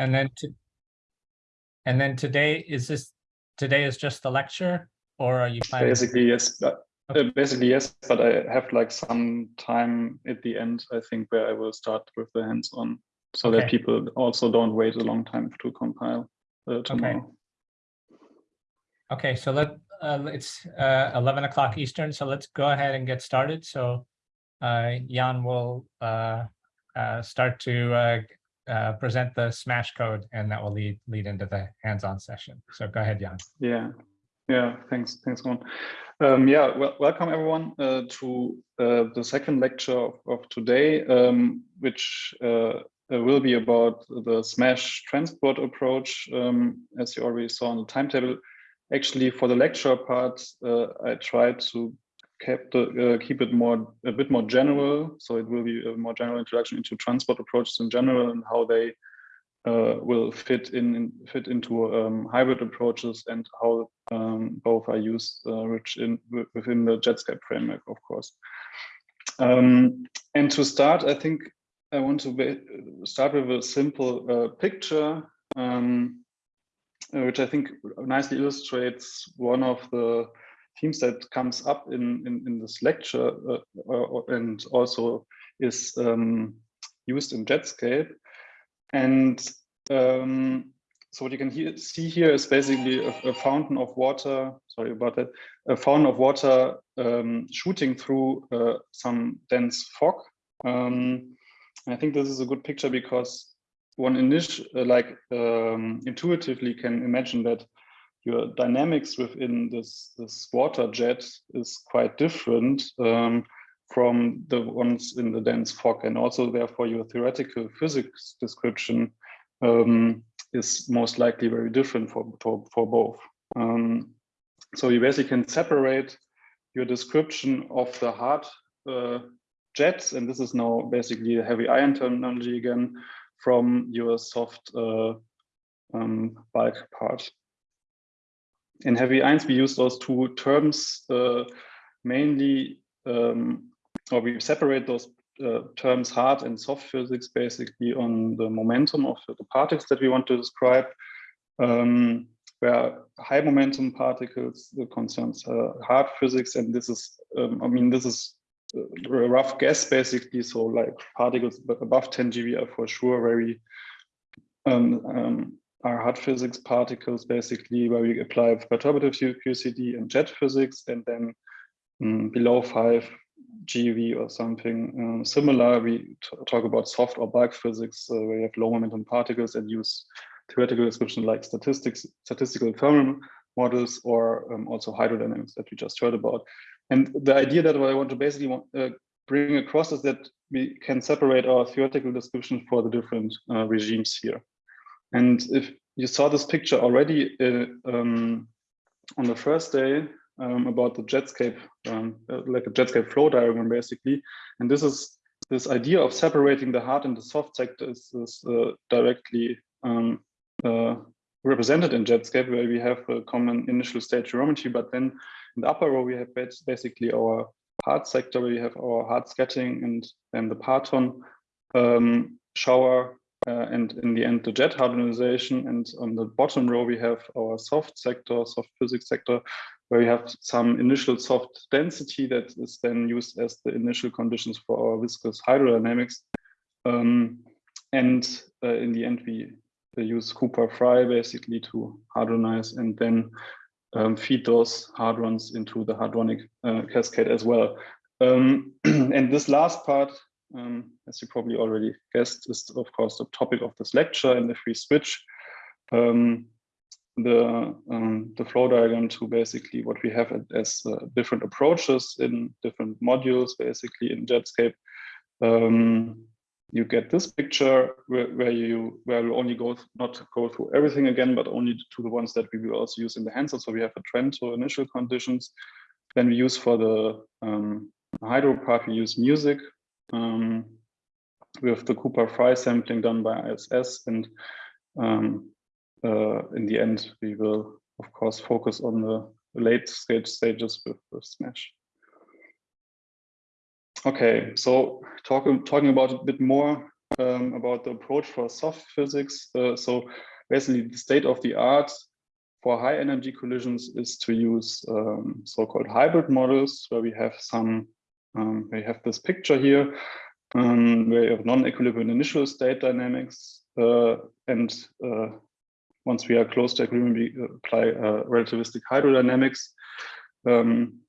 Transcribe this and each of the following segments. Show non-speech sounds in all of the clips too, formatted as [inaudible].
And then to, and then today, is this, today is just the lecture or are you planning? Basically, yes. But, Okay. uh, basically, yes. But I have like some time at the end, I think, where I will start with the hands-on so that people also don't wait a long time to compile uh, tomorrow. Okay, so let, uh, it's uh, 11 o'clock Eastern, so let's go ahead and get started. So uh, Jan will uh, uh, start to uh, present the smash code and that will lead, lead into the hands-on session. So go ahead, Jan. Yeah, yeah, thanks, thanks, Ron. Um, yeah, well, welcome everyone uh, to uh, the second lecture of, of today, um, which uh, uh, will be about the SMASH transport approach, um, as you already saw on the timetable. Actually, for the lecture part, uh, I tried to keep, the, uh, keep it more a bit more general, so it will be a more general introduction into transport approaches in general and how they uh, will fit in, in fit into um, hybrid approaches and how um, both are used uh, in within the Jetscape framework, of course. Um, and to start, I think I want to start with a simple uh, picture, um, uh, which I think nicely illustrates one of the themes that comes up in in, in this lecture uh, uh, and also is um, used in Jetscape. And um, so what you can hear, see here is basically a, a, fountain of water, sorry about that, a fountain of water um, shooting through uh, some dense fog. Um, I think this is a good picture because one initial, uh, like um, intuitively can imagine that your dynamics within this, this water jet is quite different um, from the ones in the dense fog and also therefore your theoretical physics description um, is most likely very different for, for, for both. Um, so you basically can separate your description of the hard uh, jets, and this is now basically a heavy ion terminology again, from your soft uh, um, bulk part. In heavy ions, we use those two terms uh, mainly, um, or we separate those uh, terms hard and soft physics basically on the momentum of the particles that we want to describe. Um, where high momentum particles concerns uh, hard physics, and this is, um, I mean, this is a rough guess basically. So like particles above 10 GeV are for sure very um, um, are hard physics particles basically where we apply perturbative QCD and jet physics, and then um, below five GeV or something um, similar. We talk about soft or bulk physics, uh, where you have low momentum particles and use theoretical description like statistics, statistical thermal models, or um, also hydrodynamics that we just heard about. And the idea that what I want to basically want, uh, bring across is that we can separate our theoretical description for the different uh, regimes here. And if you saw this picture already uh, um, on the first day, um, about the Jetscape, um, uh, like a Jetscape flow diagram, basically. And this is this idea of separating the hard and the soft sector is, is uh, directly um, uh, represented in Jetscape, where we have a common initial state geometry, but then in the upper row we have basically our hard sector, where we have our hard scattering and then the parton um, shower uh, and in the end the jet hadronization and on the bottom row we have our soft sector soft physics sector where we have some initial soft density that is then used as the initial conditions for our viscous hydrodynamics. Um, and uh, in the end we, use Cooper Frye basically to hadronize and then um, feed those hadrons into the hadronic uh, cascade as well. Um, [clears throat] and this last part um, as you probably already guessed, is of course the topic of this lecture. And if we switch um, the um, the flow diagram to basically what we have as uh, different approaches in different modules, basically in Jetscape, um, you get this picture where, where you where we only go not go through everything again, but only to the ones that we will also use in the hands. So we have a TRENTo initial conditions. Then we use for the um, hydro part, we use MUSIC um, with the Cooper-Frye sampling done by ISS. And um, uh, in the end, we will, of course, focus on the late stage stages with, with SMASH. Okay, so talk, talking about a bit more um, about the approach for soft physics. Uh, so basically the state of the art for high energy collisions is to use um, so-called hybrid models where we have some, um, we have this picture here um, where you have non-equilibrium initial state dynamics uh, and uh, once we are close to equilibrium, we apply uh, relativistic hydrodynamics. Um,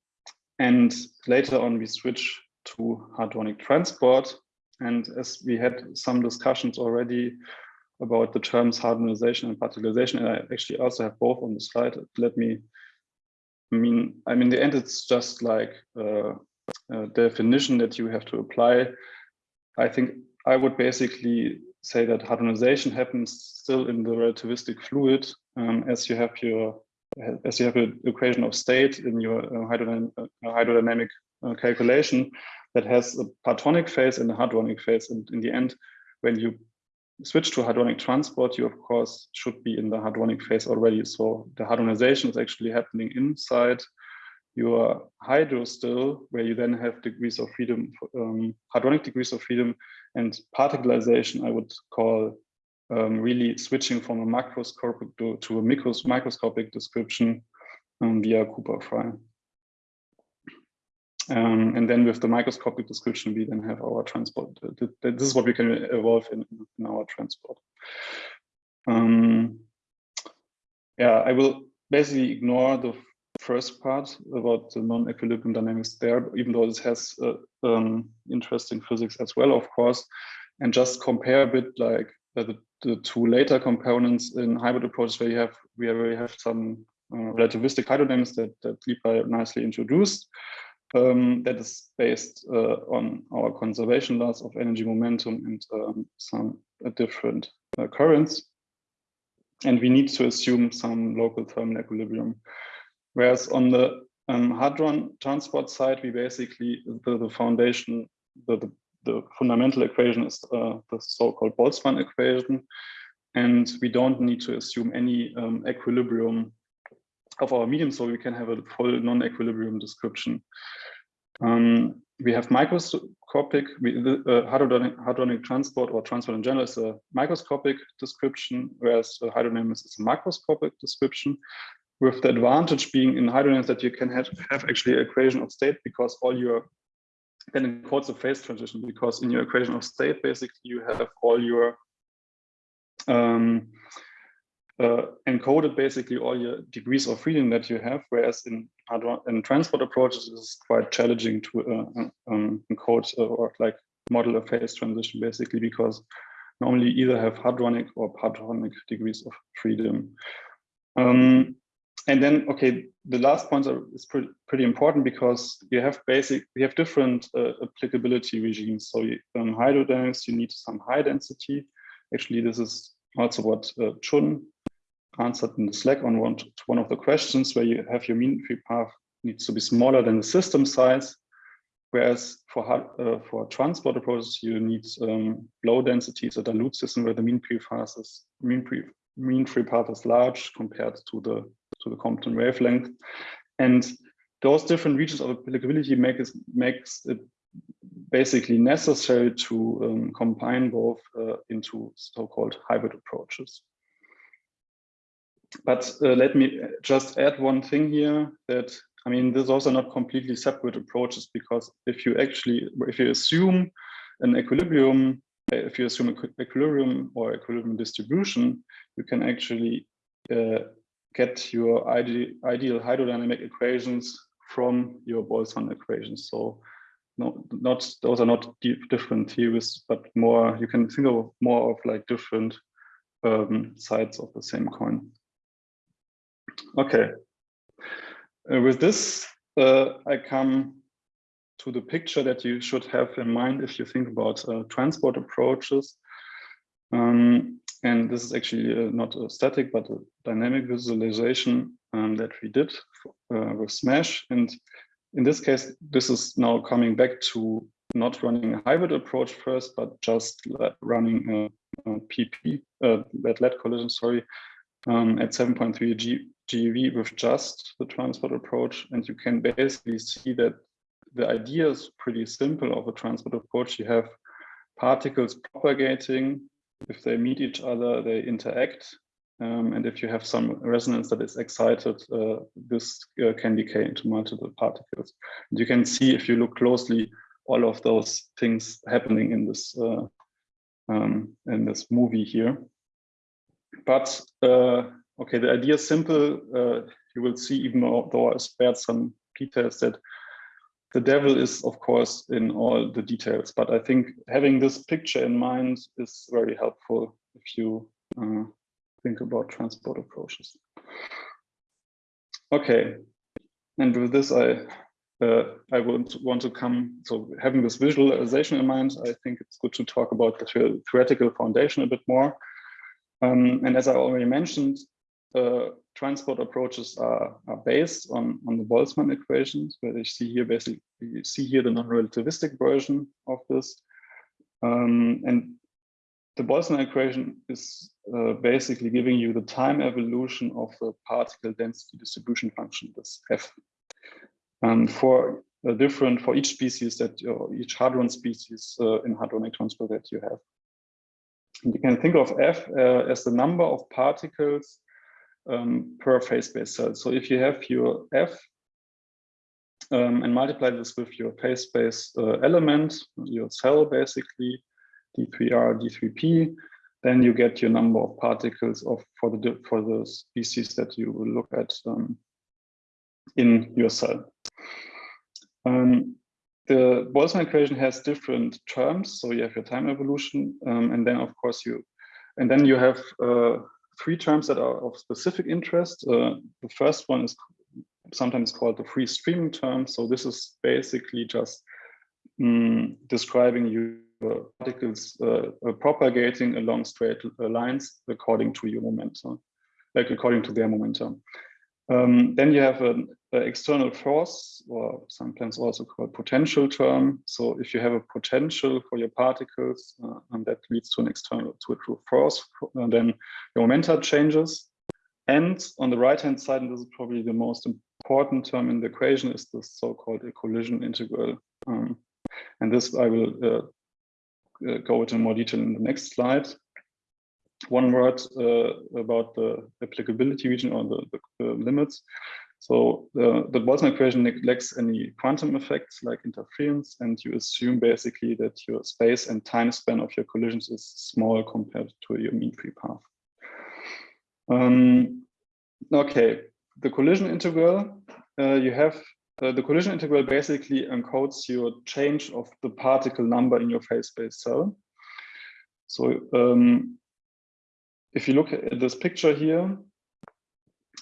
and later on, we switch to hadronic transport. And as we had some discussions already about the terms hadronization and particularization, and I actually also have both on the slide. Let me, I mean, I mean, in the end, it's just like uh, definition that you have to apply. I think I would basically say that hadronization happens still in the relativistic fluid um, as you have your as you have an equation of state in your uh, hydrodynamic, uh, hydrodynamic uh, calculation that has a partonic phase and a hadronic phase. And in the end, when you switch to hadronic transport, you of course should be in the hadronic phase already. So the hadronization is actually happening inside your hydro still, where you then have degrees of freedom, um, hadronic degrees of freedom, and particularization I would call um, really switching from a macroscopic to, to a micros microscopic description um, via Cooper-Frye. Um, and then with the microscopic description, we then have our transport. This is what we can evolve in, in our transport. Um, yeah, I will basically ignore the first part about the non-equilibrium dynamics there, even though this has uh, um, interesting physics as well, of course, and just compare a bit like uh, the, the, two later components in hybrid approaches where you have we have, have some uh, relativistic hydrodynamics that, that Lipa nicely introduced. Um, that is based uh, on our conservation laws of energy momentum and um, some uh, different uh, currents. And we need to assume some local thermal equilibrium. Whereas on the um, hadron transport side, we basically, the, the foundation, the, the, the, fundamental equation is uh, the so-called Boltzmann equation. And we don't need to assume any um, equilibrium of our medium, so we can have a full non-equilibrium description. Um, we have microscopic, we, uh, hadronic, hadronic, transport or transport in general is a microscopic description, whereas hydrodynamics is a macroscopic description with the advantage being in hydrodynamics that you can have, have actually equation of state because all your then it quotes a phase transition because in your equation of state basically you have all your um, uh, encoded basically all your degrees of freedom that you have whereas in in transport approaches it's quite challenging to uh, um, encode or like model a phase transition basically because normally either have hadronic or partonic degrees of freedom. Um, and then, okay, the last point is pretty, pretty important because you have basic, we have different uh, applicability regimes. So um, hydrodynamics, you need some high density. Actually, this is also what uh, Chun answered in the Slack on one, one of the questions where you have your mean free path needs to be smaller than the system size. Whereas for uh, for transport approaches, you need um, low densities, a dilute system where the mean free path is mean free mean free path is large compared to the to the Compton wavelength. And those different regions of applicability make it, makes it basically necessary to um, combine both uh, into so-called hybrid approaches. But uh, let me just add one thing here that, I mean, this is also not completely separate approaches because if you actually, if you assume an equilibrium, if you assume equilibrium or equilibrium distribution, you can actually uh, get your ideal, ideal hydrodynamic equations from your Boltzmann equations. So no, not those are not different theories, but more you can think of more of like different um, sides of the same coin. Okay, uh, with this, uh, I come to the picture that you should have in mind if you think about uh, transport approaches. Um, and this is actually uh, not a static, but a dynamic visualization um, that we did uh, with Smash. And in this case, this is now coming back to not running a hybrid approach first, but just running a, a PP, uh, lead collision, sorry, um, at 7.3 G GeV with just the transport approach. And you can basically see that the idea is pretty simple of a transport approach. You have particles propagating. If they meet each other, they interact. Um, and if you have some resonance that is excited, uh, this uh, can decay into multiple particles. And you can see if you look closely, all of those things happening in this uh, um, in this movie here. But uh, okay, the idea is simple. Uh, you will see, even though I spared some details, that the devil is, of course, in all the details. But I think having this picture in mind is very helpful if you uh, think about transport approaches. Okay, and with this, I uh, I would want to come, so having this visualization in mind, I think it's good to talk about the theoretical foundation a bit more. Um, and as I already mentioned, uh, transport approaches are, are based on, on the Boltzmann equations, where you see here basically you see here the non-relativistic version of this. Um, and the Boltzmann equation is uh, basically giving you the time evolution of the particle density distribution function, this f. Um, for a different, for each species that, each hadron species uh, in hadronic transport that you have. And you can think of f uh, as the number of particles um, per phase space cell. So if you have your f um, and multiply this with your phase space uh, element, your cell basically, D3R, D3P, then you get your number of particles of for the for the species that you will look at um, in your cell. Um, the Boltzmann equation has different terms, so you have your time evolution, um, and then of course you, and then you have uh, three terms that are of specific interest. Uh, the first one is sometimes called the free streaming term. So this is basically just um, describing you particles uh, uh, propagating along straight uh, lines according to your momentum, like according to their momentum. Um, then you have an, external force, or sometimes also called potential term. So if you have a potential for your particles, uh, and that leads to an external, to a true force, uh, then your momentum changes. And on the right-hand side, and this is probably the most important term in the equation, is the so-called a collision integral. Um, and this I will uh, uh, go into more detail in the next slide. One word uh, about the applicability region or the, the, limits. So the, the Boltzmann equation neglects any quantum effects like interference, and you assume basically that your space and time span of your collisions is small compared to your mean free path. Um, okay, the collision integral, uh, you have uh, the collision integral basically encodes your change of the particle number in your phase space cell. So um, if you look at this picture here,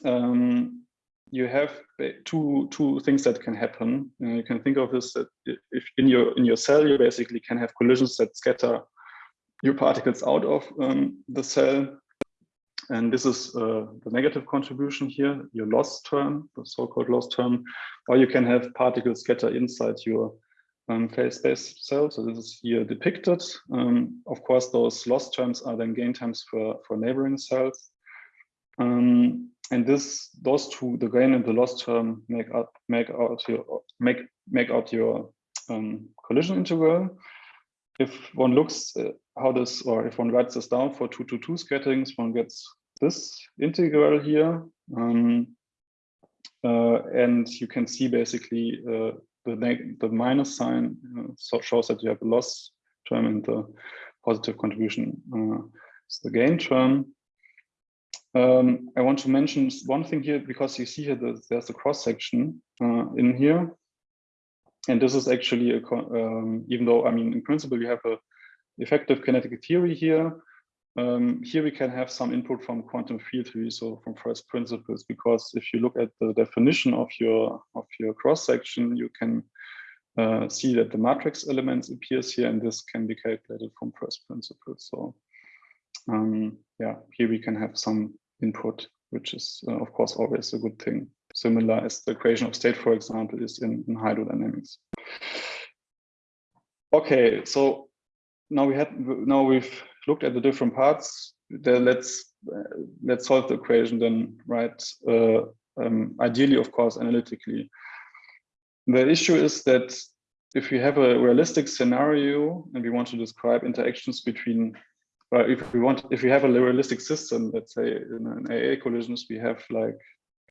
um, you have two two things that can happen. Uh, you can think of this that if in your in your cell you basically can have collisions that scatter your particles out of um, the cell and this is uh, the negative contribution here, your loss term, the so-called loss term, or you can have particles scatter inside your um, phase space cell. So this is here depicted. Um, of course, those loss terms are then gain terms for, for neighboring cells. Um, and this, those two, the gain and the loss term, make up make out your make make out your um, collision integral if one looks how this, or if one writes this down for two to two scatterings, one gets this integral here. Um, uh, and you can see basically uh, the, the minus sign uh, shows that you have a loss term and the positive contribution uh, is the gain term. Um, I want to mention one thing here because you see here that there's a cross section uh, in here. And this is actually, a, um, even though, I mean, in principle, you have a effective kinetic theory here, um, here we can have some input from quantum field theory, so from first principles, because if you look at the definition of your of your cross section, you can uh, see that the matrix elements appears here, and this can be calculated from first principles. So um, yeah, here we can have some input, which is uh, of course always a good thing. Similar as the equation of state, for example, is in, in hydrodynamics. Okay, so now we had now we've looked at the different parts. Then let's uh, let's solve the equation then, right? Uh, um, ideally, of course, analytically. The issue is that if you have a realistic scenario and we want to describe interactions between, well, if we want, if we have a realistic system, let's say in an AA collisions, we have like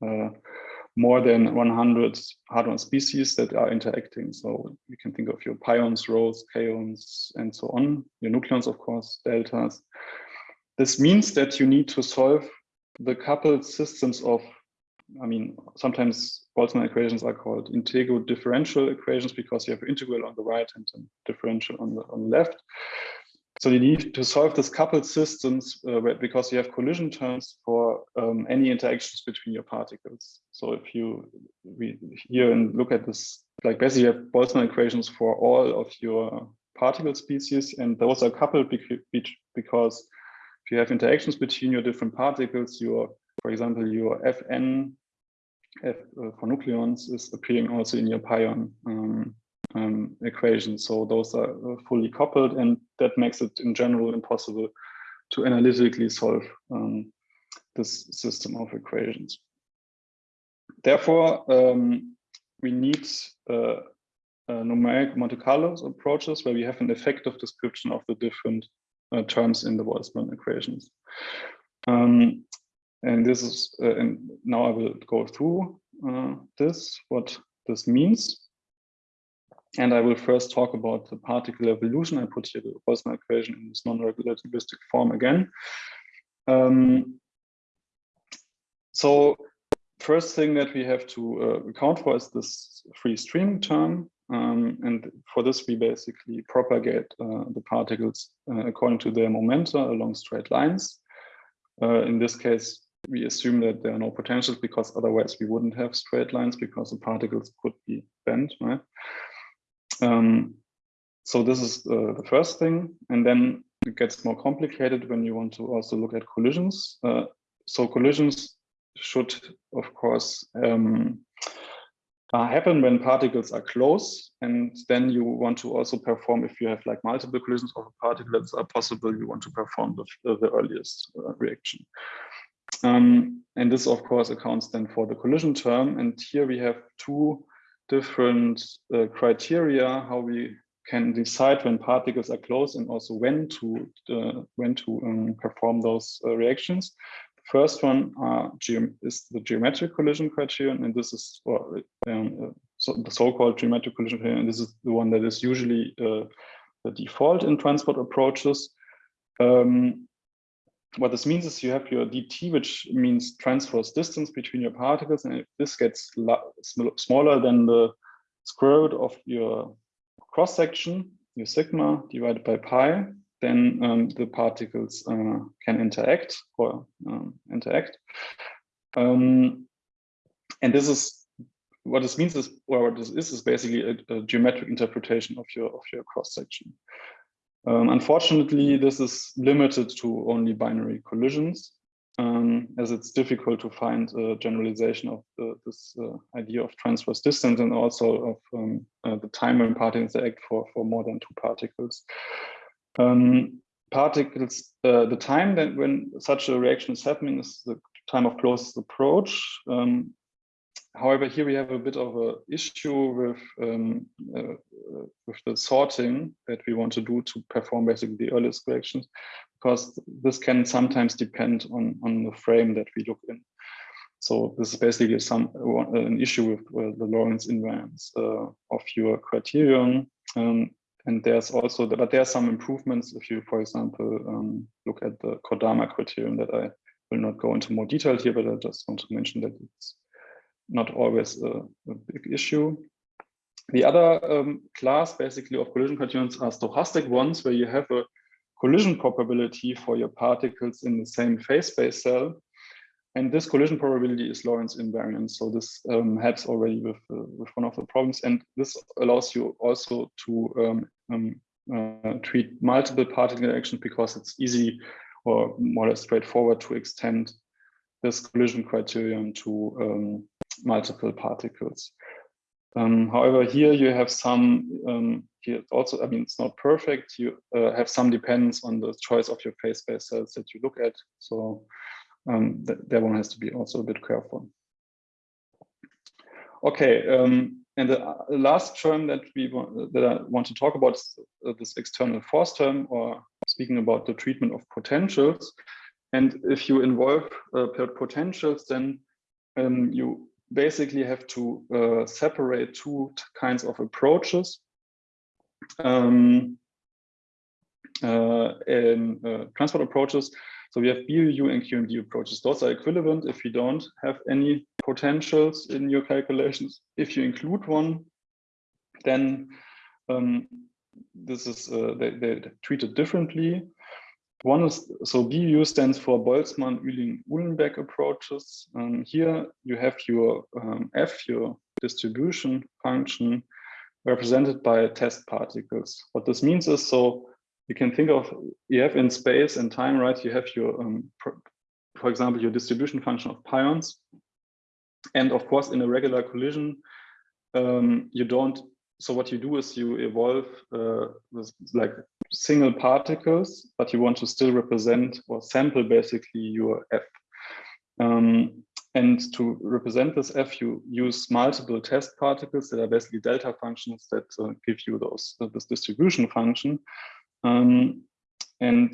uh, more than 100 hadron species that are interacting. So you can think of your pions, rhos, kaons, and so on, your nucleons, of course, deltas. This means that you need to solve the coupled systems of I mean, sometimes Boltzmann equations are called integral differential equations because you have integral on the right and differential on the, on the left. So you need to solve this coupled systems uh, because you have collision terms for um, any interactions between your particles. So if you we here and look at this, like basically you have Boltzmann equations for all of your particle species, and those are coupled because if you have interactions between your different particles, your for example, your Fn F, uh, for nucleons is appearing also in your pion um, um, equation. So those are uh, fully coupled and that makes it in general impossible to analytically solve um, this system of equations. Therefore, um, we need uh, uh, numeric Monte Carlo approaches where we have an effective description of the different uh, terms in the Boltzmann equations. Um, and this is, uh, and now I will go through uh, this, what this means. And I will first talk about the particle evolution. I put here the Boltzmann equation in this non-relativistic form again. Um, so first thing that we have to uh, account for is this free stream term. Um, and for this, we basically propagate uh, the particles uh, according to their momenta along straight lines. Uh, in this case, we assume that there are no potentials because otherwise we wouldn't have straight lines because the particles could be bent, right? Um, so this is uh, the first thing. And then it gets more complicated when you want to also look at collisions. Uh, so collisions should, of course, um, uh, happen when particles are close. And then you want to also perform, if you have like multiple collisions of a particle that are possible, you want to perform the, the earliest uh, reaction. Um, and this, of course, accounts then for the collision term. And here we have two different uh, criteria how we can decide when particles are close and also when to uh, when to um, perform those uh, reactions. The first one is the geometric collision criterion, and this is um, uh, so the so-called geometric collision criterion. And this is the one that is usually uh, the default in transport approaches. Um, what this means is you have your dt, which means transverse distance between your particles. And if this gets smaller than the square root of your cross section, your sigma divided by pi, then um, the particles uh, can interact or um, interact. Um, and this is what this means is, or what this is, is basically a, a geometric interpretation of your of your cross section. Um, unfortunately, this is limited to only binary collisions, um, as it's difficult to find a generalization of the, this uh, idea of transverse distance and also of um, uh, the time when particles interact for, for more than two particles. Um, particles, uh, the time that when such a reaction is happening is the time of closest approach. Um, However, here we have a bit of an issue with um, uh, with the sorting that we want to do to perform basically the earliest corrections, because this can sometimes depend on on the frame that we look in. So this is basically some an issue with uh, the Lorentz invariance uh, of your criterion. Um, and there's also, but there are some improvements if you, for example, um, look at the Kodama criterion that I will not go into more detail here, but I just want to mention that it's not always a, a big issue. The other um, class basically of collision criterions are stochastic ones where you have a collision probability for your particles in the same phase space cell. And this collision probability is Lorentz invariant. So this um, helps already with, uh, with one of the problems. And this allows you also to um, um uh, treat multiple particle interactions because it's easy or more or less straightforward to extend this collision criterion to um, multiple particles. Um, however, here you have some, um, here also, I mean, it's not perfect. You uh, have some dependence on the choice of your phase space cells that you look at. So um, th that one has to be also a bit careful. Okay, um, and the uh, last term that we that I want to talk about is uh, this external force term, or speaking about the treatment of potentials. And if you involve uh, potentials, then um, you basically have to uh, separate two kinds of approaches. Um, uh, in uh, transport approaches. So we have BUU and QMD approaches. Those are equivalent if you don't have any potentials in your calculations. If you include one, then um, this is uh, they, they treat it differently. One is so BU stands for Boltzmann, Uehling, Uhlenbeck approaches. Um, here you have your um, F, your distribution function, represented by test particles. What this means is so you can think of you have in space and time, right? You have your, um, for example, your distribution function of pions, and of course, in a regular collision, um, you don't. So what you do is you evolve uh, like single particles, but you want to still represent or sample basically your f. Um, and to represent this f, you use multiple test particles that are basically delta functions that uh, give you those uh, this distribution function. Um, and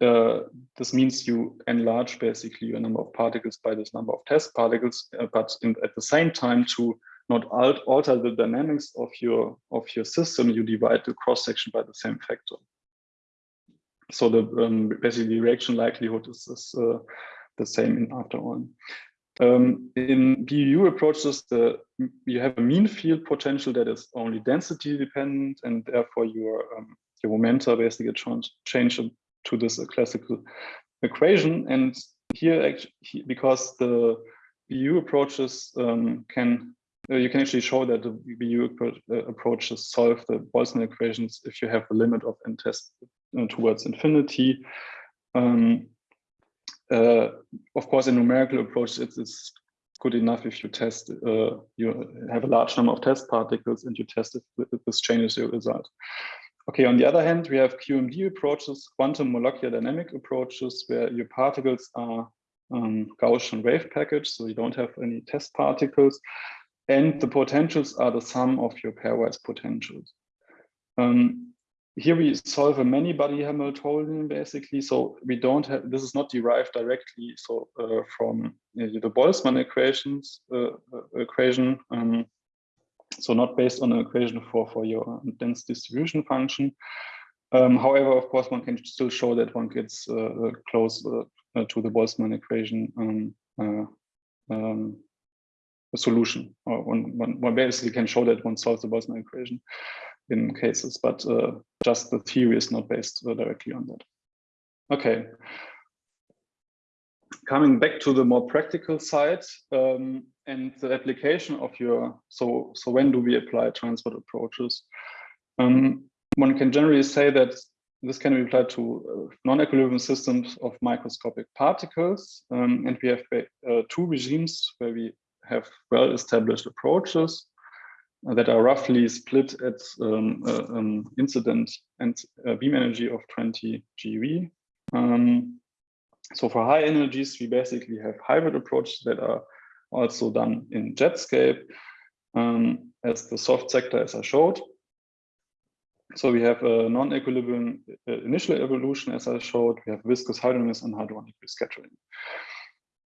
uh, this means you enlarge basically your number of particles by this number of test particles, uh, but in, at the same time to not alt alter the dynamics of your of your system, you divide the cross section by the same factor. So the um, basically reaction likelihood is, is uh, the same in after all. Um, in BU approaches, the you have a mean field potential that is only density dependent, and therefore your um, your momenta basically change to this classical equation. And here, actually, because the BU approaches um, can, you can actually show that the BU uh, approaches solve the Boltzmann equations if you have a limit of n test uh, towards infinity. Um, uh, of course, in numerical approach, it's, it's, good enough if you test, uh, you have a large number of test particles and you test if this changes your result. Okay, on the other hand, we have QMD approaches, quantum molecular dynamic approaches, where your particles are um, Gaussian wave package, so you don't have any test particles, and the potentials are the sum of your pairwise potentials. Um, here we solve a many-body Hamiltonian basically, so we don't have, this is not derived directly so uh, from uh, the Boltzmann equations, uh, uh equation, um, so not based on an equation for, for your dense distribution function. Um, however, of course, one can still show that one gets uh, uh close to the Boltzmann equation uh, um, solution. Or one, one, one, basically can show that one solves the Boltzmann equation in cases, but uh, just the theory is not based uh, directly on that. Okay. Coming back to the more practical side, um, and the application of your, so, so when do we apply transport approaches? Um, one can generally say that this can be applied to uh, non-equilibrium systems of microscopic particles. Um, and we have uh, two regimes where we have well-established approaches that are roughly split at um, uh, um, incident and uh, beam energy of 20 GeV. Um, so for high energies, we basically have hybrid approaches that are also done in Jetscape um, as the soft sector as I showed. So we have a non-equilibrium uh, initial evolution as I showed, we have viscous hydronis and hadronic rescattering.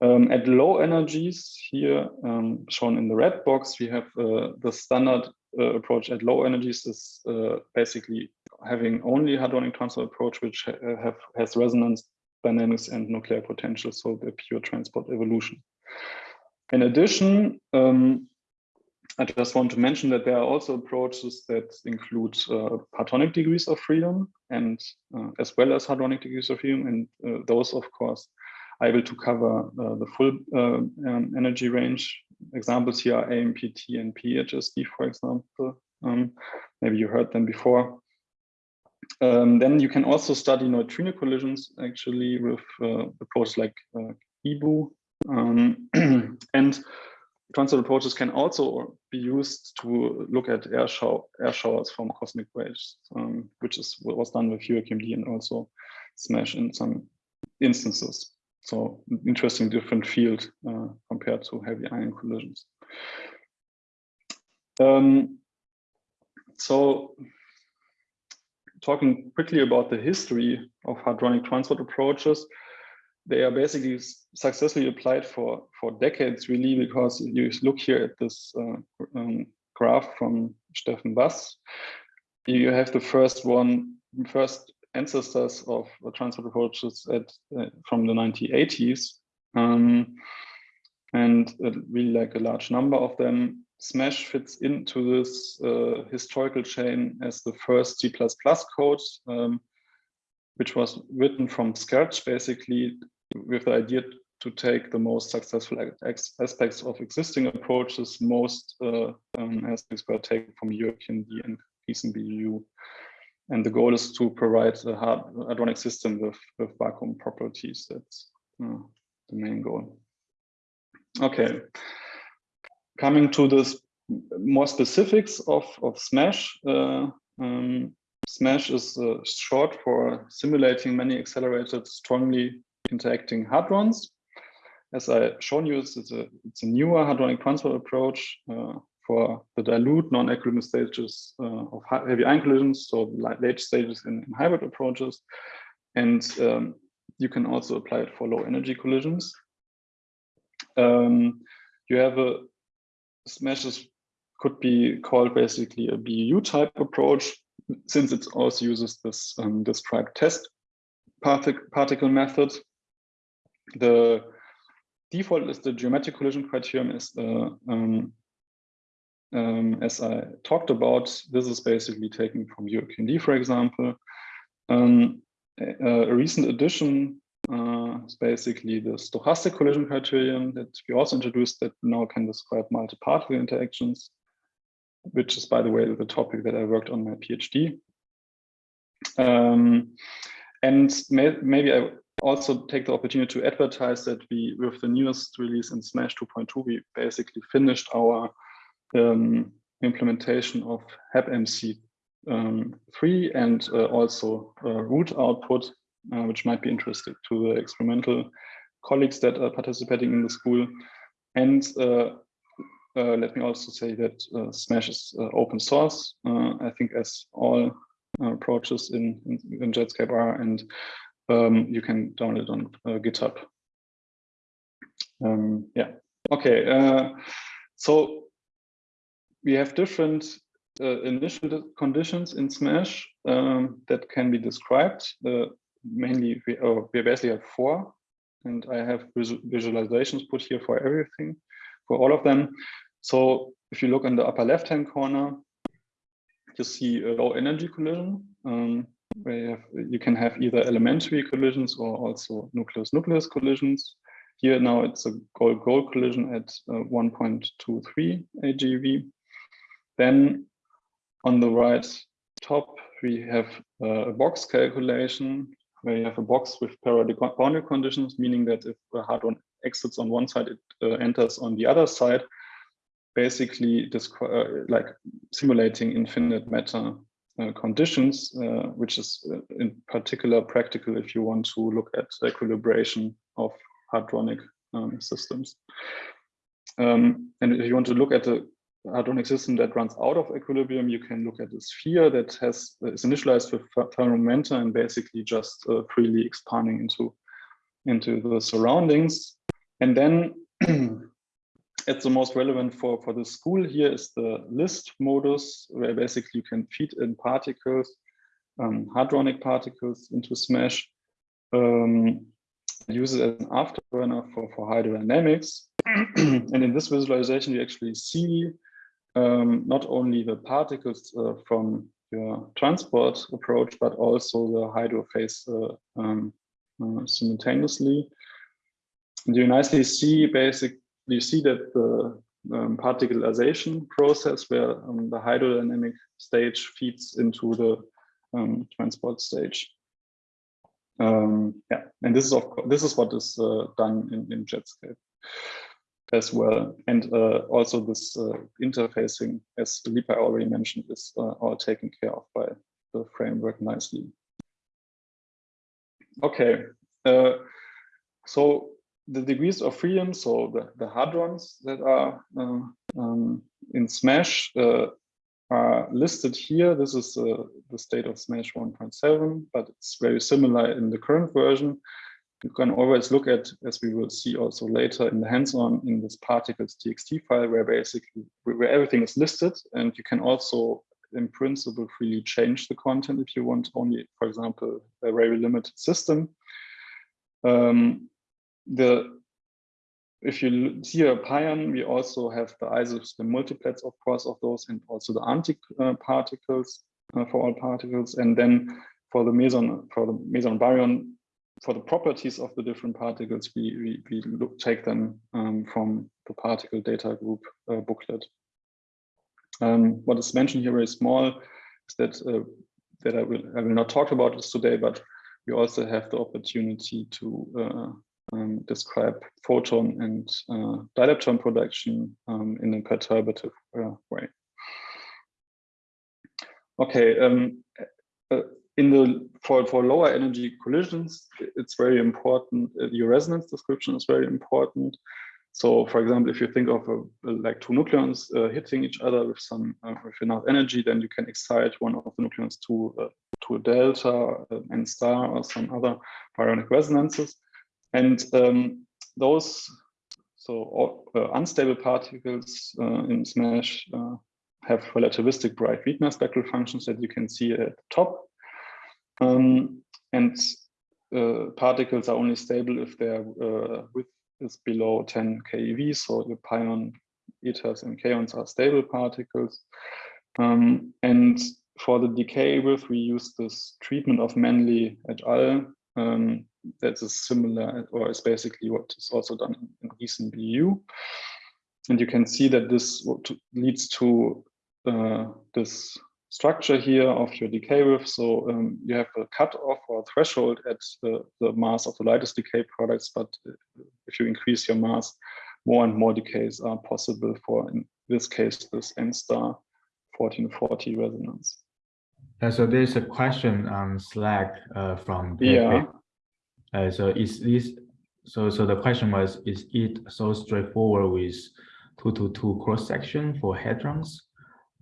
Um, at low energies here um, shown in the red box, we have uh, the standard uh, approach at low energies is uh, basically having only hadronic transfer approach, which ha have has resonance dynamics and nuclear potential, so the pure transport evolution. In addition, um, I just want to mention that there are also approaches that include uh, partonic degrees of freedom and uh, as well as hadronic degrees of freedom. And uh, those, of course, able to cover uh, the full uh, um, energy range. Examples here are AMPT and PHSD, for example. Um, maybe you heard them before. Um, then you can also study neutrino collisions actually with uh, approaches like GiBUU um, [clears throat] and transport approaches can also be used to look at air, show, air showers from cosmic rays, um, which is was done with UrQMD and also SMASH in some instances. So interesting different field uh, compared to heavy ion collisions. Um, so talking quickly about the history of hadronic transport approaches, they are basically successfully applied for, for decades, really, because you look here at this uh, um, graph from Steffen Bass, you have the first one, first ancestors of transport approaches at uh, from the 1980s. Um, and uh, really like a large number of them. Smash fits into this uh, historical chain as the first C++ code, um, which was written from scratch, basically with the idea to take the most successful aspects of existing approaches. Most uh, um, aspects were taken from UrQMD and BU. And the goal is to provide a hard hadronic system with, with vacuum properties. That's uh, the main goal. Okay, coming to the more specifics of, of SMASH. Uh, um, SMASH is uh, short for simulating many accelerated, strongly interacting hadrons. As I shown you, it's a, it's a newer hadronic transport approach uh, for the dilute non-equilibrium stages uh, of heavy ion collisions, so late stages in, in hybrid approaches. And um, you can also apply it for low energy collisions. Um, you have a smashes could be called basically a BU type approach, since it also uses this um, described test partic particle method. The default is the geometric collision criterion is uh, um, um, as I talked about, this is basically taken from UrQMD, for example. Um, a, a, recent addition uh, is basically the stochastic collision criterion that we also introduced that now can describe multi-particle interactions, which is, by the way, the topic that I worked on my PhD. Um, and may, maybe I also take the opportunity to advertise that we, with the newest release in Smash 2.2, we basically finished our um, implementation of HepMC um, 3 and uh, also uh, root output, uh, which might be interesting to the experimental colleagues that are participating in the school. And uh, uh, let me also say that uh, Smash is open source, I think as all approaches in, in, in, Jetscape are, and um, you can download it on GitHub. Um, yeah, okay. so we have different uh, initial conditions in Smash um, that can be described. Uh, mainly, we, oh, we basically have four, and I have visualizations put here for everything, for all of them. So if you look in the upper left-hand corner, you see a low energy collision, um, where you, have, you can have either elementary collisions or also nucleus-nucleus collisions. Here now it's a gold-gold collision at uh, 1.23 AGeV. Then on the right top, we have a box calculation where you have a box with boundary conditions, meaning that if a hadron exits on one side, it uh, enters on the other side, basically uh, like simulating infinite matter uh, conditions, uh, which is uh, in particular practical if you want to look at the equilibration of hadronic um, systems. Um, and if you want to look at the hadronic system that runs out of equilibrium, you can look at a sphere that has is initialized with thermal momenta and basically just uh, freely expanding into into the surroundings. And then [clears throat] it's the most relevant for for the school here is the list modus, where basically you can feed in particles, um, hadronic particles into Smash. Um, as an afterburner for, for hydrodynamics. [clears throat] and in this visualization, you actually see um, not only the particles uh, from your transport approach, but also the hydro phase uh, um, uh, simultaneously. And you nicely see basically you see that the um, particleization process where um, the hydrodynamic stage feeds into the um, transport stage. Um, yeah, and this is of course, this is what is uh, done in, in Jetscape as well. And uh, also this uh, interfacing, as Lipa already mentioned, is uh, all taken care of by the framework nicely. Okay, uh, so the degrees of freedom, so the, the hadrons that are uh, um, in SMASH uh, are listed here. This is the state of SMASH 1.7, but it's very similar in the current version. You can always look at, as we will see also later in the hands-on in this particles txt file, where basically where everything is listed, and you can also, in principle, freely change the content if you want only, for example, a very limited system. Um, the if you see a pion, we also have the isotopes, the multiplets, of course, of those, and also the anti-particles uh, for all particles. And then for the meson, for the meson baryon, for the properties of the different particles, we we, we look, take them um, from the particle data group uh, booklet. Um, what is mentioned here very small is that uh, that I will I will not talk about this today, but we also have the opportunity to uh, um, describe photon and uh, dilepton production um, in a perturbative uh, way. Okay, um, uh, in the for for lower energy collisions, it's very important. Uh, your resonance description is very important. So, for example, if you think of a, like two nucleons uh, hitting each other with some uh, with enough energy, then you can excite one of the nucleons to to a delta, n star, or some other baryonic resonances. And um, those, so uh, unstable particles uh, in SMASH uh, have relativistic Breit-Wigner spectral functions that you can see at the top. Um, and uh, particles are only stable if their uh, width is below 10 keV. So the pion, etas, and kaons are stable particles. Um, and for the decay width, we use this treatment of Manley et al. Um, that is similar or is basically what is also done in recent BU. And you can see that this leads to uh, this structure here of your decay width. So um, you have a cutoff or threshold at the, the, mass of the lightest decay products, but if you increase your mass, more and more decays are possible for, in this case, this N star 1440 resonance. Uh, so there's a question on Slack uh, from yeah. Uh, so is this so so the question was is it so straightforward with two to two cross section for hadrons,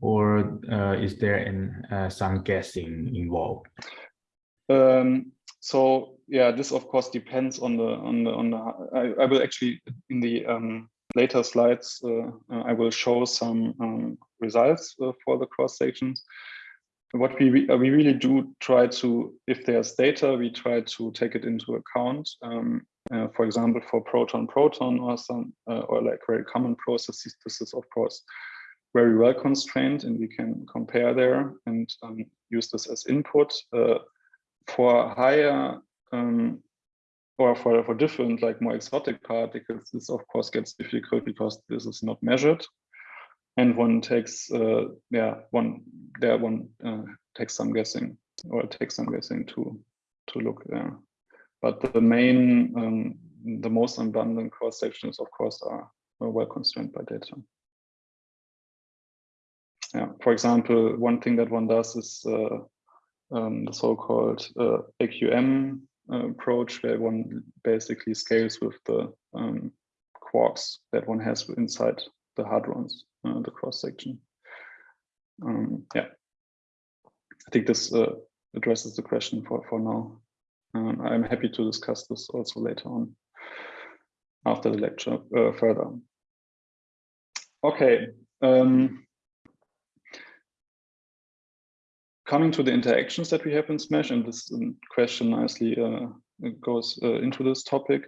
or uh, is there uh, some guessing involved? Um, so yeah, this of course depends on the on the on the. I, I will actually in the um, later slides uh, I will show some um, results uh, for the cross sections what we we really do try to if there's data we try to take it into account um, uh, for example for proton proton or some uh, or like very common processes this is of course very well constrained and we can compare there and um, use this as input uh, for higher um, or for, for different like more exotic particles this of course gets difficult because this is not measured. And one takes uh, yeah one there one uh, takes some guessing or takes some guessing to to look there but the main um, the most abundant cross sections of course are, are well constrained by data yeah for example one thing that one does is uh, um, the so-called uh, AQM uh, approach where one basically scales with the um, quarks that one has inside the hadrons the cross section. Um, yeah, I think this addresses the question for for now. Um, I'm happy to discuss this also later on after the lecture uh, further. Okay. Um, coming to the interactions that we have in SMASH, and this um, question nicely uh, goes uh, into this topic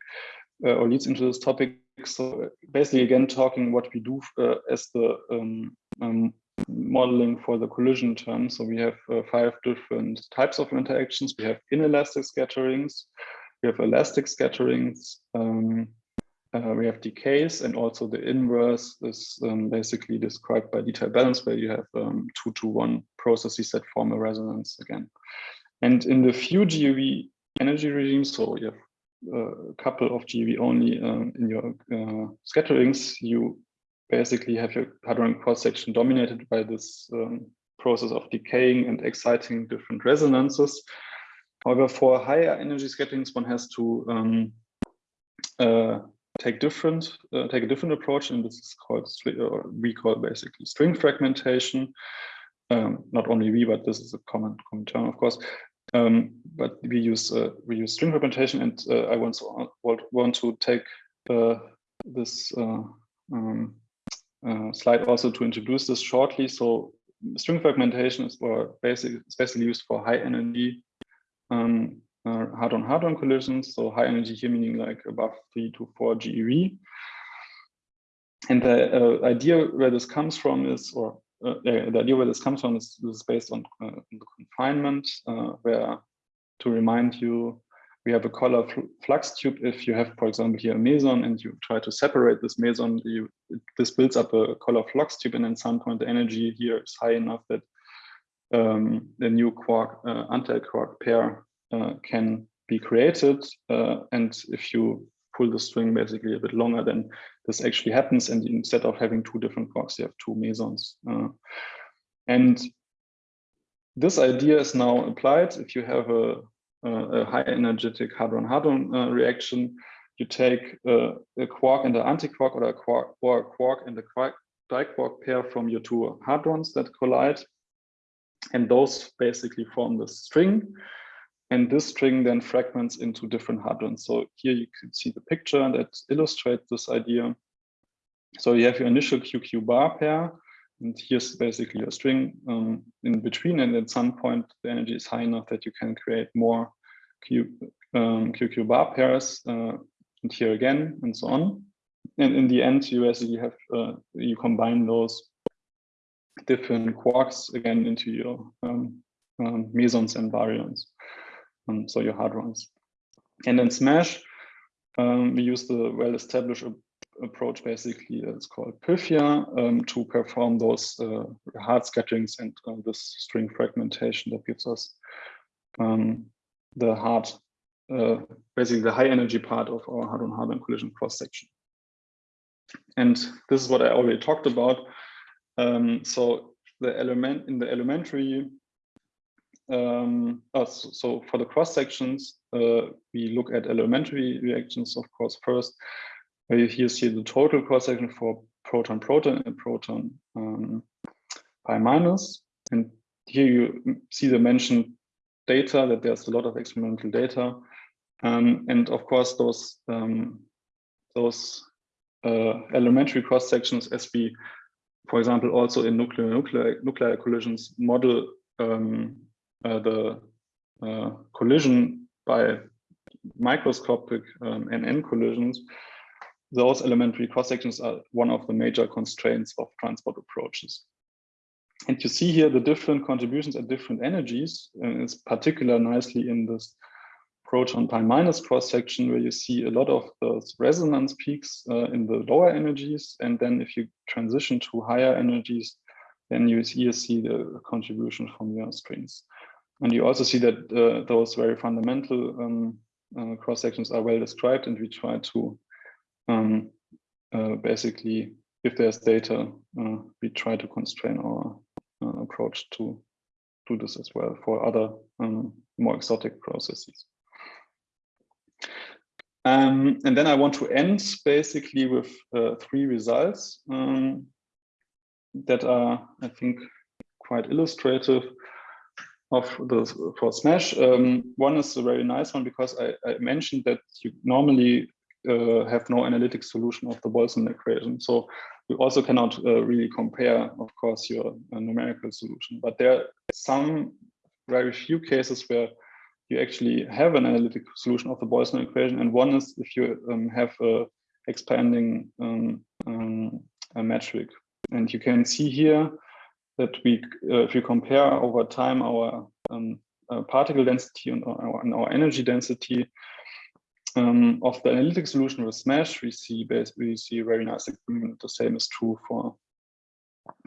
uh, or leads into this topic so basically again talking what we do uh, as the um, um, modeling for the collision term. So we have uh, five different types of interactions. We have inelastic scatterings, we have elastic scatterings, um, uh, we have decays, and also the inverse is um, basically described by detail balance, where you have um, two to one processes that form a resonance again. And in the few GeV energy regimes, so you have a couple of GeV only um, in your uh, scatterings, you basically have your hadron cross section dominated by this um, process of decaying and exciting different resonances. However, for higher energy scatterings, one has to um, uh, take different uh, take a different approach, and this is called or we call basically string fragmentation. Um, not only we, but this is a common common term, of course. Um, but we use uh, we use string fragmentation, and uh, I want to want, want to take uh, this uh, um, slide also to introduce this shortly. So string fragmentation is for basic, especially used for high energy um, uh, hadron hadron collisions. So high energy here meaning like above three to four GeV. And the uh, idea where this comes from is, or uh, the idea where this comes from is, is based on uh, the confinement, uh, where to remind you, we have a color flux tube. If you have, for example, here a meson and you try to separate this meson, you, this builds up a color flux tube, and at some point the energy here is high enough that um, the new quark uh, anti-quark pair uh, can be created. Uh, and if you pull the string basically a bit longer, then this actually happens. And instead of having two different quarks, you have two mesons. Uh, and this idea is now applied. If you have a, a high energetic hadron-hadron uh, reaction, you take uh, a quark and an antiquark or a quark or a quark and a quark diquark pair from your two hadrons that collide. And those basically form the string. And this string then fragments into different hadrons. So here you can see the picture that illustrates this idea. So you have your initial QQ bar pair, and here's basically a string um, in between. And at some point, the energy is high enough that you can create more Q, um, QQ bar pairs, uh, and here again, and so on. And in the end, you basically have uh, you combine those different quarks again into your um, um mesons and baryons um, so your hadrons. And then Smash, um, we use the well-established approach, basically, it's called Pythia, um, to perform those uh, hard scatterings and uh, this string fragmentation that gives us um, the hard, uh, basically the high energy part of our hadron-hadron collision cross-section. And this is what I already talked about. Um, so the element in the elementary um, oh, so, for the cross sections, uh, we look at elementary reactions, of course, first. You here see the total cross section for proton proton and proton um, pi minus. And here you see the mentioned data that there's a lot of experimental data. Um, and of course, those um, those uh, elementary cross sections, as we, for example, also in nuclear nuclear nuclear collisions model um, uh, the uh, collision by microscopic um, NN collisions, those elementary cross sections are one of the major constraints of transport approaches. And you see here the different contributions at different energies, and it's particular nicely in this proton pi minus cross section where you see a lot of those resonance peaks uh, in the lower energies. And then if you transition to higher energies, then you see the contribution from your strings. And you also see that uh, those very fundamental um, uh, cross sections are well described, and we try to um, uh, basically, if there's data, uh, we try to constrain our uh, approach to do this as well for other um, more exotic processes. Um, and then I want to end basically with uh, three results um, that are, I think, quite illustrative of the for Smash. Um, one is a very nice one because I, I mentioned that you normally uh, have no analytic solution of the Boltzmann equation. So you also cannot uh, really compare, of course, your uh, numerical solution. But there are some very few cases where you actually have an analytic solution of the Boltzmann equation. And one is if you um, have a expanding um, um, a metric. And you can see here that we, uh, if you compare over time our um, uh, particle density and our, and our energy density um, of the analytic solution with SMASH, we see basically we see very nice agreement. The same is true for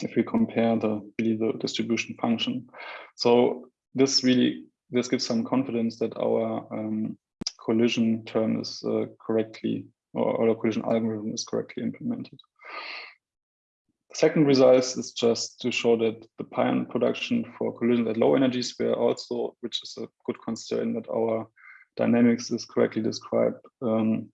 if we compare the really the distribution function. So this really this gives some confidence that our um, collision term is uh, correctly or, or collision algorithm is correctly implemented. Second result is just to show that the pion production for collisions at low energies were also, which is a good concern that our dynamics is correctly described, um,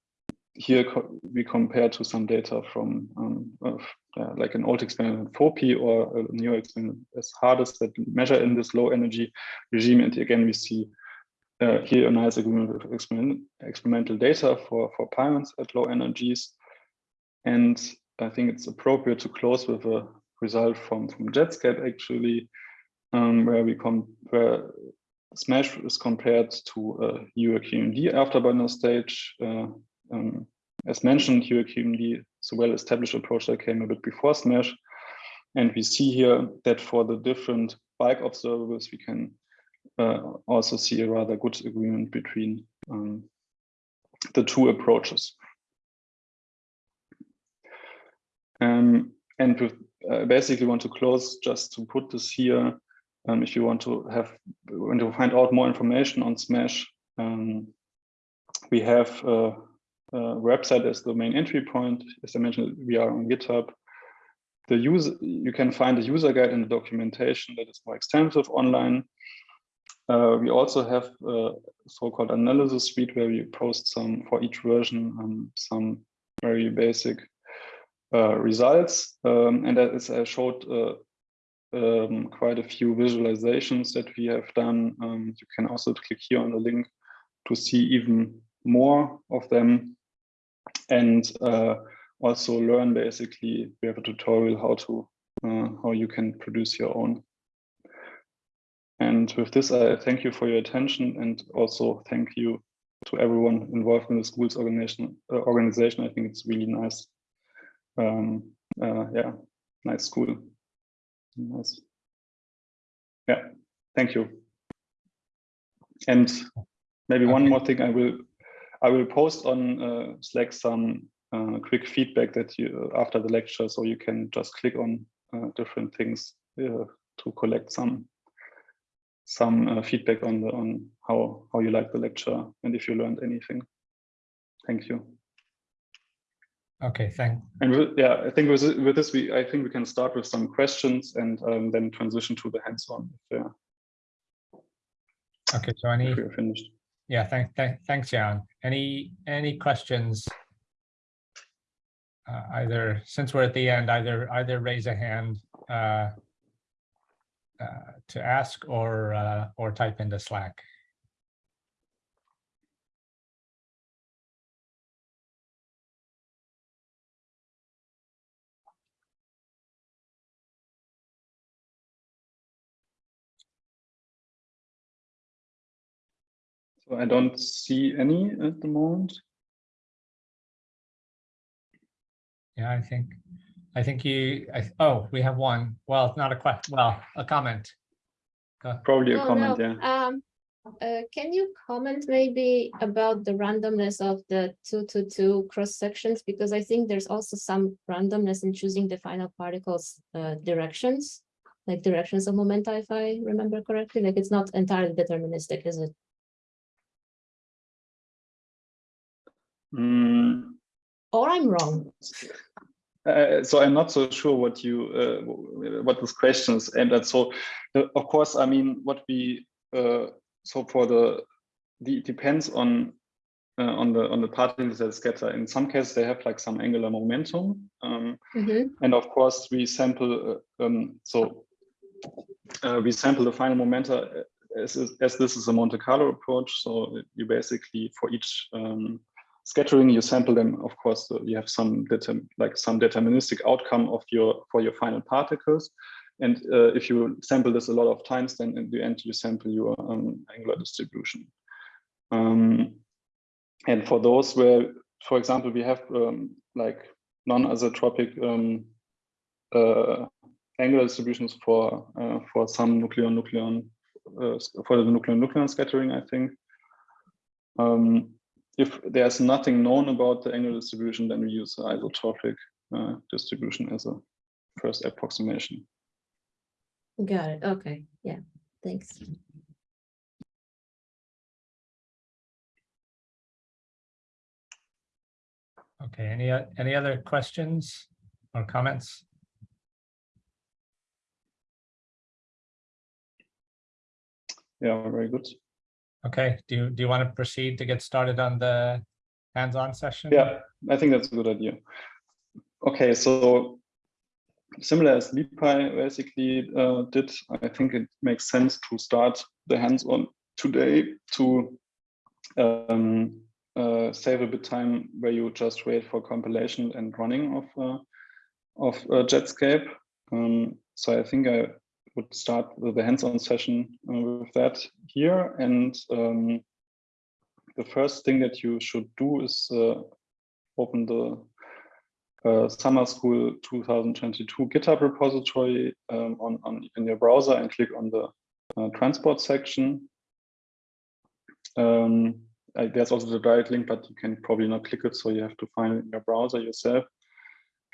here co we compare to some data from um, of, uh, like an old experiment FOPI or a new experiment as HADES that measure in this low energy regime. And again, we see uh, here a nice agreement with experiment, experimental data for, for pions at low energies. And I think it's appropriate to close with a result from, from Jetscape actually, um, where we come where Smash is compared to uh, UrQMD afterburner stage. Uh, um, as mentioned, UrQMD is a well-established approach that came a bit before Smash. And we see here that for the different bike observables, we can uh, also see a rather good agreement between um, the two approaches. Um, and we uh, basically want to close just to put this here. Um, if you want to have, want to find out more information on Smash, um, we have a, uh, website as the main entry point. As I mentioned, we are on GitHub. The user, you can find the user guide and the documentation that is more extensive online. Uh, we also have a so-called analysis suite where we post some for each version um, some very basic uh, results. Um, and as I showed uh, um, quite a few visualizations that we have done, um, you can also click here on the link to see even more of them. And uh, also learn basically we have a tutorial how to uh, how you can produce your own. And with this i thank you for your attention and also thank you to everyone involved in the schools organization uh, organization. I think it's really nice um, uh, yeah nice school nice yeah thank you and maybe one more thing i will I will post on uh, Slack some uh, quick feedback that you after the lecture, so you can just click on uh, different things uh, to collect some some uh, feedback on the on how how you like the lecture and if you learned anything. Thank you. Okay, thanks. And with, yeah, I think with, with this, we I think we can start with some questions and um, then transition to the hands-on if, uh, okay, so any, if we're finished. yeah, thank, thank, thanks, Jan. Any, any questions? Uh, either, since we're at the end, either, either raise a hand uh, uh, to ask or, uh, or type into Slack. So I don't see any at the moment. Yeah, I think, I think you, I, oh, we have one. Well, not a question, well, a comment. Go- Probably a Oh, comment, no. yeah. Um, uh, can you comment maybe about the randomness of the two to two cross sections? Because I think there's also some randomness in choosing the final particles uh, directions, like directions of momenta, if I remember correctly. Like it's not entirely deterministic, is it? Mm, Or I'm wrong. Uh, so I'm not so sure what you uh, what this question is aimed at. So, uh, of course, I mean, what we uh, so for the, the it depends on uh, on the on the particles that scatter. In some cases, they have like some angular momentum, um, Mhm. and of course, we sample. Uh, um, so uh, we sample the final momenta as as this is a Monte Carlo approach. So you basically for each um, scattering you sample them of course uh, you have some like some deterministic outcome of your for your final particles. And uh, if you sample this a lot of times then in the end you sample your um, angular distribution. Um, and for those where for example we have um, like non-isotropic um, uh, angular distributions for uh, for some nucleon nucleon uh, for the nucleon nucleon scattering i think um, if there's nothing known about the angular distribution, then we use the isotropic uh, distribution as a first approximation. Got it. Okay. Yeah. Thanks. Okay, any, any other questions or comments? Yeah, very good. Okay, do you, do you want to proceed to get started on the hands-on session? Yeah, I think that's a good idea. Okay, so similar as Lipei basically uh, did, I think it makes sense to start the hands-on today to um, uh, save a bit time where you just wait for compilation and running of uh, of uh, Jetscape. Um, so I think I would start the hands-on session uh, with that here. And um, the first thing that you should do is uh, open the uh, Summer School 2022 GitHub repository um, on, on in your browser and click on the uh, transport section. Um, I, there's also the direct link, but you can probably not click it, so you have to find it in your browser yourself.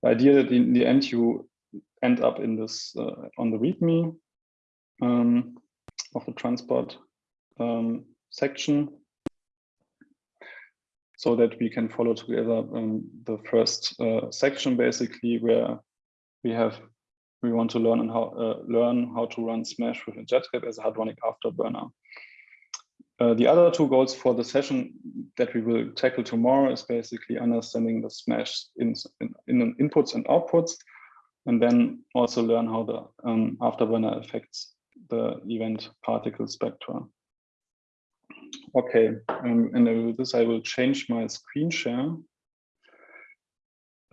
The idea that in the end you end up in this uh, on the README um, of the transport um, section so that we can follow together um, the first uh, section basically where we have we want to learn and how uh, learn how to run Smash with Jetscape as a hadronic afterburner. Uh, the other two goals for the session that we will tackle tomorrow is basically understanding the Smash in, in, in inputs and outputs, and then also learn how the um, afterburner affects the event particle spectra. Okay, um, and with this I will change my screen share.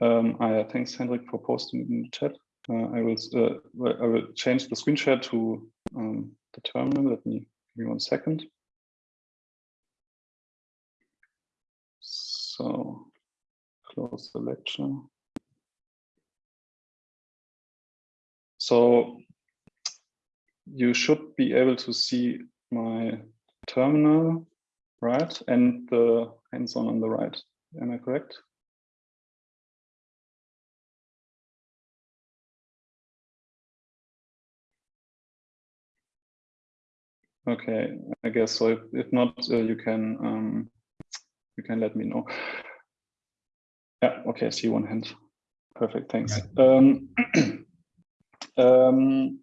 Um, ah, yeah, thanks Hendrik for posting in the chat. Uh, I will uh, I will change the screen share to um, the terminal. Let me give me one second. So close the lecture. So you should be able to see my terminal, right? And the hands-on on the right. Am I correct? Okay, I guess so. If, if not, uh, you can um, you can let me know. Yeah, okay, I see one hand. Perfect, thanks. Um, [clears throat] um,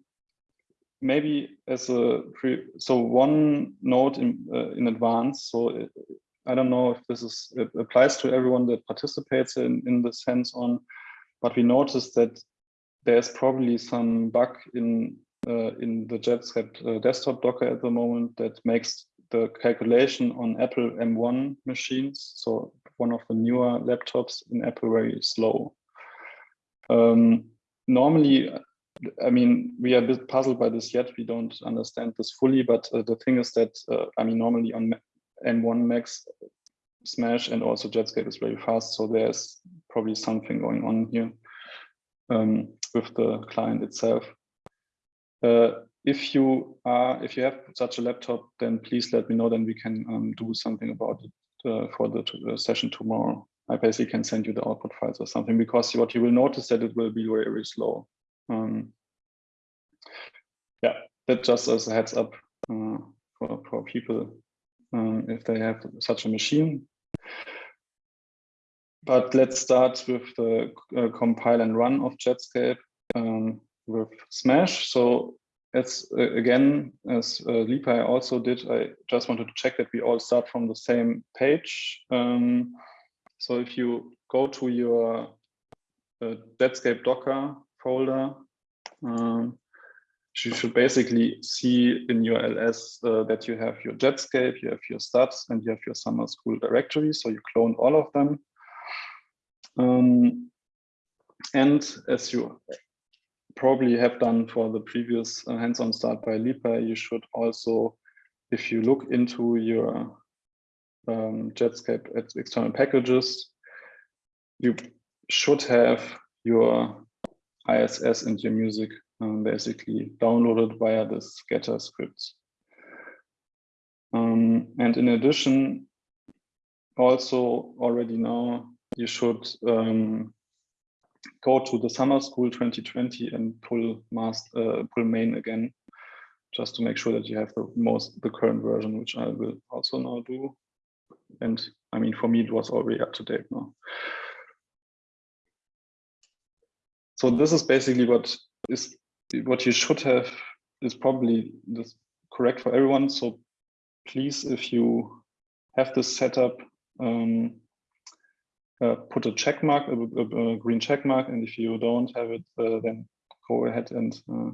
maybe as a pre, so one note in uh, in advance. So it, I don't know if this is it applies to everyone that participates in in this hands-on, but we noticed that there's probably some bug in uh, in the Jetscape uh, desktop Docker at the moment that makes the calculation on Apple M1 machines, so one of the newer laptops in Apple, very slow. Um, normally, I mean, we are a bit puzzled by this yet. We don't understand this fully, but uh, the thing is that, uh, I mean, normally on M1 Max, Smash and also Jetscape is very fast. So there's probably something going on here um, with the client itself. Uh, if you are if you have such a laptop, then please let me know. Then we can um, do something about it uh, for the uh, session tomorrow. I basically can send you the output files or something because what you will notice that it will be very very slow. Um, yeah, that just as a heads up uh, for for people um, if they have such a machine. But let's start with the uh, compile and run of Jetscape um, with Smash. So as uh, again, as uh, also did, I just wanted to check that we all start from the same page. Um, so if you go to your uh, Jetscape Docker folder, um, you should basically see in your ls uh, that you have your Jetscape, you have your stats, and you have your summer school directory. So you clone all of them. Um, and as you probably have done for the previous uh, hands-on start by Lipei, you should also, if you look into your um, Jetscape external packages, you should have your ISS and your music um, basically downloaded via the scatter scripts. Um, and in addition, also already now, you should um, go to the summer school 2020 and pull uh, pull main again just to make sure that you have the most the current version which i will also now do and i mean for me it was already up to date now so this is basically what is what you should have is probably this correct for everyone so please if you have this setup um, uh, put a check mark, a, a- a green check mark, and if you don't have it, uh, then go ahead and uh,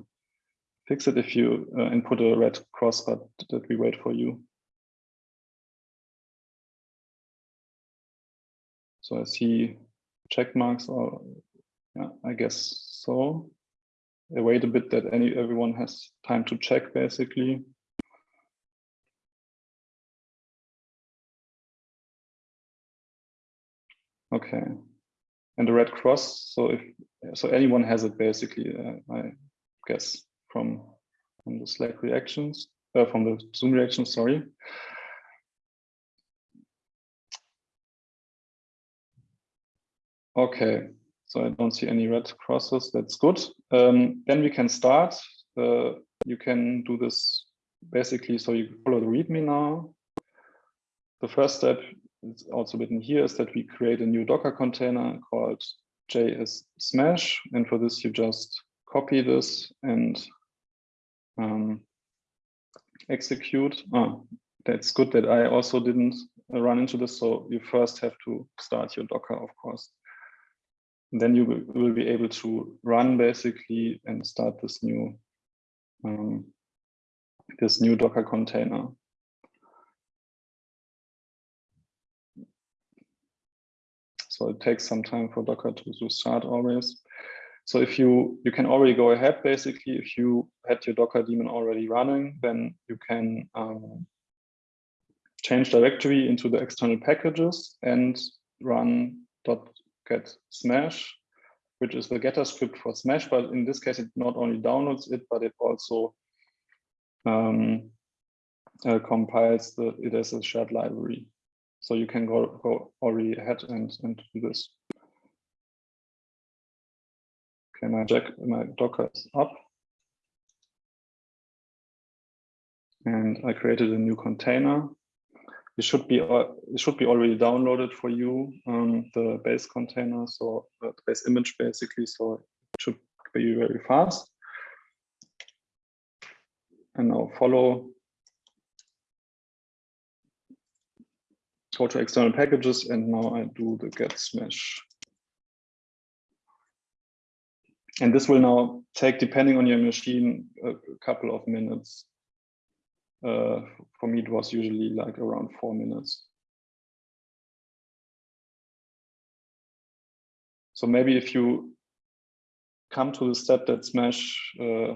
fix it if you uh, and put a red cross, but that we wait for you. So I see check marks or yeah, I guess so. I wait a bit that any everyone has time to check basically. Okay, and the red cross. So if so, anyone has it basically. Uh, I guess from from the Slack reactions, uh, from the Zoom reactions. Sorry. Okay, so I don't see any red crosses. That's good. Um, then we can start. Uh, you can do this basically. So you follow the README now. The first step it's also written here is that we create a new Docker container called JS Smash. And for this, you just copy this and um, execute. Oh, that's good that I also didn't run into this. So you first have to start your Docker, of course. Then you will, be able to run basically and start this new um, this new Docker container. So it takes some time for Docker to, to start always. So if you you can already go ahead, basically, if you had your Docker daemon already running, then you can um, change directory into the external packages and run .get smash, which is the getter script for smash. But in this case, it not only downloads it, but it also um, uh, compiles the, it as a shared library. So you can go, go already ahead and, and do this. Okay, my, jack, my Docker is up. And I created a new container. It should be it should be already downloaded for you, um, the base container, so uh, the base image basically. So it should be very fast. And now follow go to external packages and now I do the get smash. And this will now take, depending on your machine, a couple of minutes. Uh, for me, it was usually like around four minutes. So maybe if you come to the step that Smash, uh,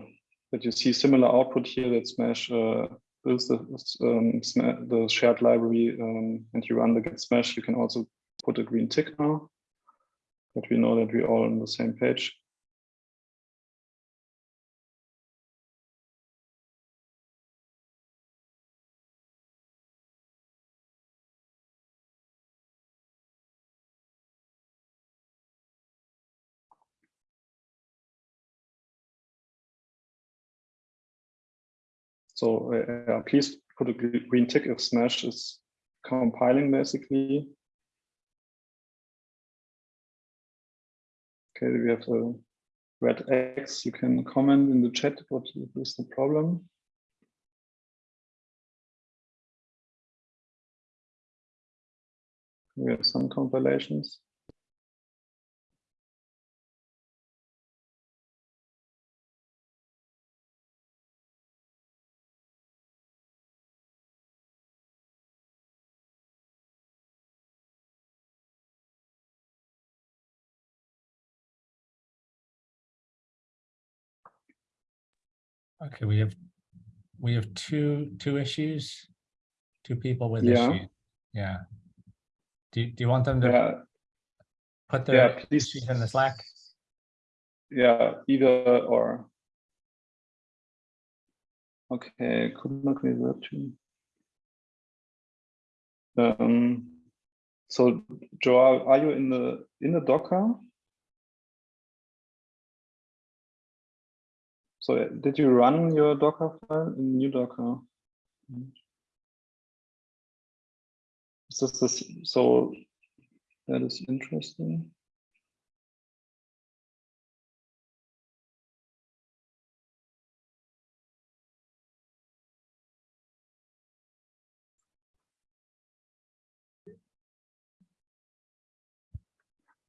that you see similar output here, that Smash uh, builds the, um, the shared library um, and you run the get smash, you can also put a green tick now that we know that we're all on the same page. So uh, please put a green tick if Smash is compiling basically. Okay, we have a red X. You can comment in the chat what is the problem. We have some compilations. Okay, we have, we have two, two issues, two people with Yeah. issues. Yeah. Do, do you want them to Yeah, put their yeah, please. issues in the Slack? Yeah, either or. Okay, could not revert to. Um, so Joao, are you in the in the Docker? So did you run your Docker file in new Docker? Is this this so that is interesting.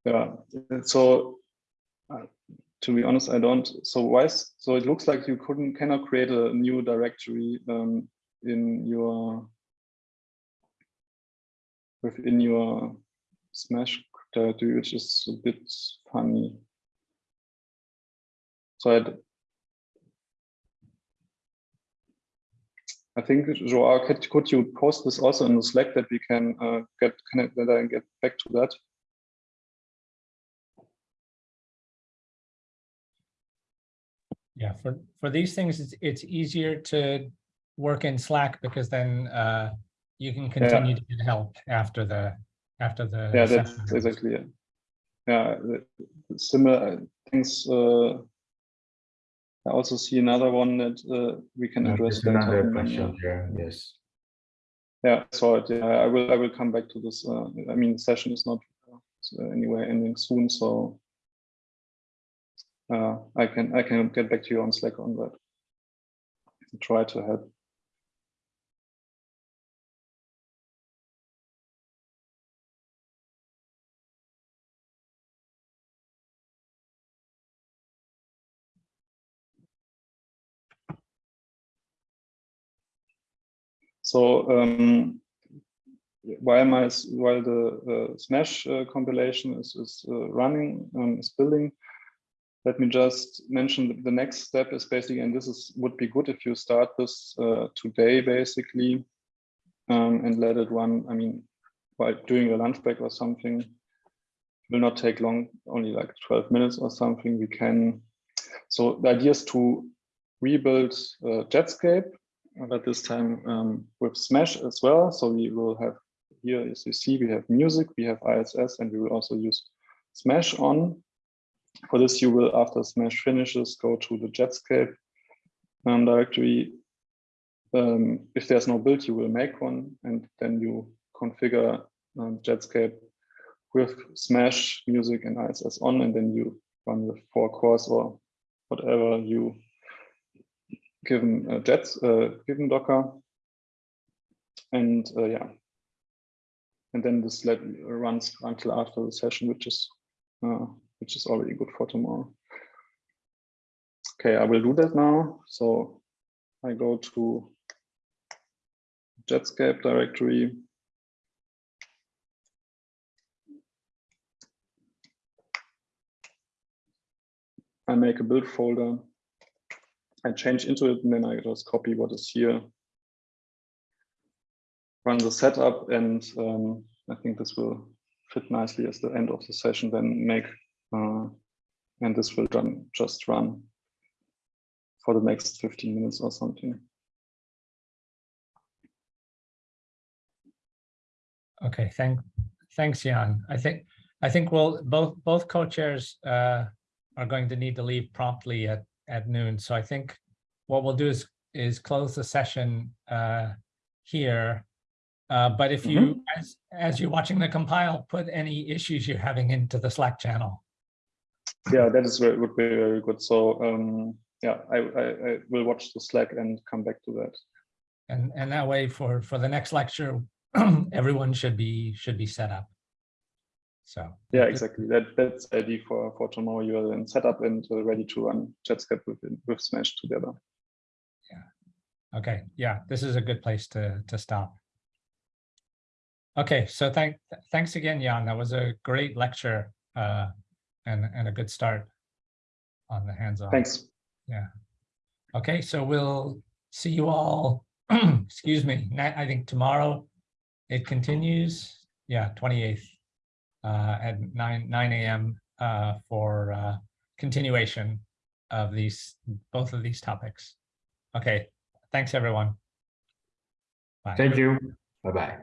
yeah, so uh, to be honest, I don't. So why? So it looks like you couldn't cannot create a new directory um, in your within your Smash directory, which is a bit funny. So I'd, I think Joao, could, you post this also in the Slack that we can uh, get connect that I get back to that? Yeah, for, for these things, it's, it's easier to work in Slack because then uh, you can continue to get help after the, after the. Yeah, session that's exactly it. Yeah, the- the similar things. Uh, I also see another one that uh, we can Uh, address There's another in the- question there, yes. Yeah, so it, yeah, I will. I will come back to this. Uh, I mean, the session is not uh, anywhere ending soon, so uh, I can I can get back to you on Slack on that. Try to help. So um, while my while the uh, Smash uh, compilation is is uh, running um, is building, let me just mention the next step is basically, and this is would be good if you start this uh, today basically, um, and let it run. I mean, while doing a lunch break or something, will not take long, only like 12 minutes or something. We can. So the idea is to rebuild uh, Jetscape but this time um, with Smash as well. So we will have here, as you see, we have music, we have ISS, and we will also use Smash on. For this, you will, after Smash finishes, go to the Jetscape um, directory. Um, if there's no build, you will make one, and then you configure um, Jetscape with Smash, music, and ISS on, and then you run the four cores or whatever you given uh, Jets, uh, given Docker, and uh, yeah, and then this let runs until after the session, which is uh, which is already good for tomorrow. Okay, I will do that now. So I go to Jetscape directory. I make a build folder. I change into it and then I just copy what is here. Run the setup and um, I think this will fit nicely as the end of the session then make uh, and this will run, just run for the next 15 minutes or something. Okay, thank, thanks, Jan. I think, I think we'll, both, both co-chairs uh, are going to need to leave promptly at, at noon. So I think what we'll do is, is close the session uh, here. Uh, But if you, as, as you're watching the compile, put any issues you're having into the Slack channel. Yeah, that is very, would be very good. So um, yeah, I, I, I will watch the Slack and come back to that. And, and that way for, for the next lecture, [clears throat] everyone should be, should be set up. So. Yeah, exactly. That that's the idea for for tomorrow. You are then set up and uh, ready to run Jetscape with with Smash together. Yeah. Okay, yeah, this is a good place to, to stop. Okay, so thank, thanks again, Jan. That was a great lecture uh, and, and a good start on the hands-on. Thanks. Yeah. Okay, so we'll see you all, [clears throat] excuse me, I think tomorrow it continues, yeah, 28th uh, at 9, 9 AM uh, for uh, continuation of these, both of these topics. Okay, thanks, everyone. Bye. Thank you. Bye-bye.